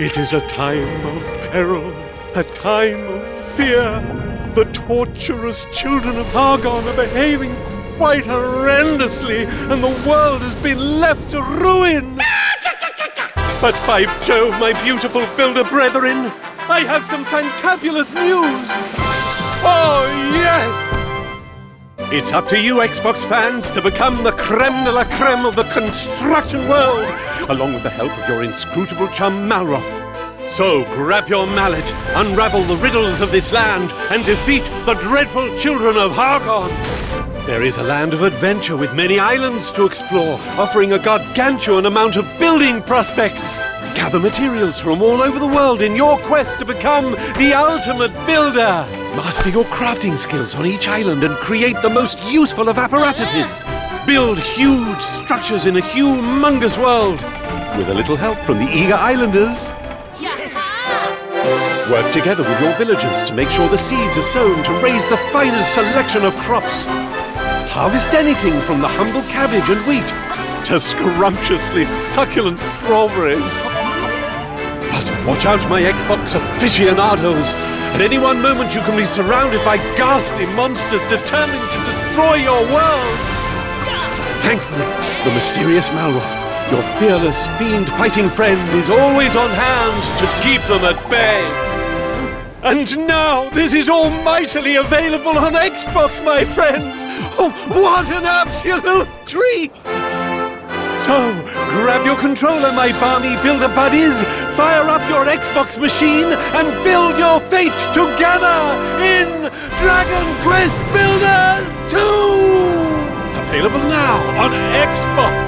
It is a time of peril, a time of fear. The torturous children of Hargon are behaving quite horrendously, and the world has been left to ruin. But by Jove, my beautiful builder brethren, I have some fantabulous news! Oh, yes! It's up to you, Xbox fans, to become the creme de la creme of the construction world, along with the help of your inscrutable chum Malroth. So grab your mallet, unravel the riddles of this land, and defeat the dreadful children of Hargon. There is a land of adventure with many islands to explore, offering a gargantuan amount of building prospects. Gather materials from all over the world in your quest to become the ultimate builder. Master your crafting skills on each island and create the most useful of apparatuses. Build huge structures in a humongous world. With a little help from the eager islanders. Work together with your villagers to make sure the seeds are sown to raise the finest selection of crops. Harvest anything from the humble cabbage and wheat to scrumptiously succulent strawberries. But watch out, my Xbox aficionados! At any one moment, you can be surrounded by ghastly monsters determined to destroy your world! Thankfully, the mysterious Malroth, your fearless fiend-fighting friend, is always on hand to keep them at bay! And now, this is all mightily available on Xbox, my friends! Oh, what an absolute treat! So, grab your controller, my balmy builder buddies, fire up your Xbox machine, and build your fate together in Dragon Quest Builders 2! Available now on Xbox!